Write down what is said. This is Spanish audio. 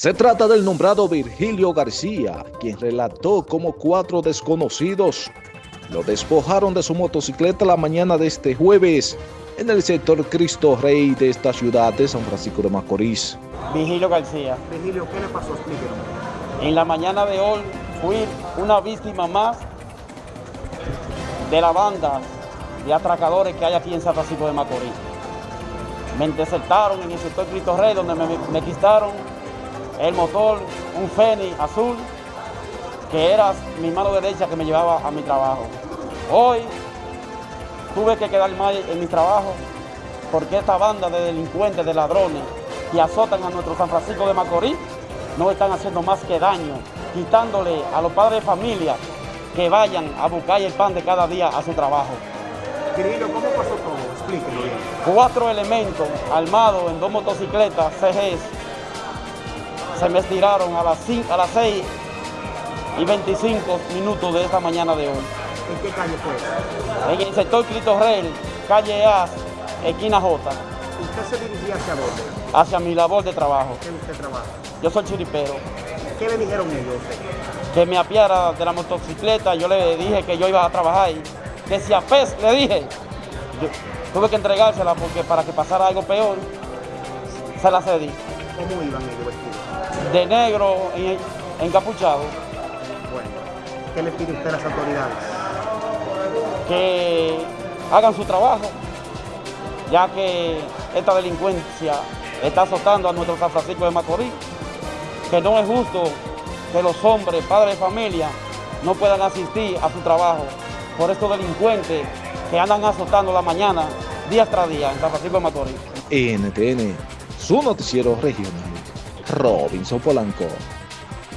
Se trata del nombrado Virgilio García, quien relató cómo cuatro desconocidos lo despojaron de su motocicleta la mañana de este jueves en el sector Cristo Rey de esta ciudad de San Francisco de Macorís. Vigilio García. Vigilio, ¿qué le pasó? Explíquenos. En la mañana de hoy fui una víctima más de la banda de atracadores que hay aquí en San Francisco de Macorís. Me interceptaron en el sector Cristo Rey donde me, me quitaron el motor, un Fenix azul, que era mi mano derecha que me llevaba a mi trabajo. Hoy tuve que quedar mal en mi trabajo porque esta banda de delincuentes, de ladrones que azotan a nuestro San Francisco de Macorís no están haciendo más que daño, quitándole a los padres de familia que vayan a buscar el pan de cada día a su trabajo. Virgilio, ¿cómo pasó todo? Explíquenlo. Cuatro elementos armados en dos motocicletas CGs se me estiraron a las, 5, a las 6 y 25 minutos de esta mañana de hoy. ¿En qué calle fue? En el sector Cristo Rey, calle A, esquina J, ¿Usted se dirigía hacia dónde? hacia mi labor de trabajo. ¿Qué usted trabaja? Yo soy chiripero. ¿Qué le dijeron ellos? Que me apiara de la motocicleta, yo le dije que yo iba a trabajar y que si a pez le dije, yo tuve que entregársela porque para que pasara algo peor, se la cedí. ¿Cómo iban ellos vestidos? De negro, en- encapuchado, Bueno, ¿qué le pide usted a las autoridades? que hagan su trabajo, ya que esta delincuencia está azotando a nuestro San Francisco de Macorís, que no es justo que los hombres, padres de familia, no puedan asistir a su trabajo por estos delincuentes que andan azotando la mañana, día tras día, en San Francisco de Macorís. NTN, su noticiero regional, Robinson Polanco.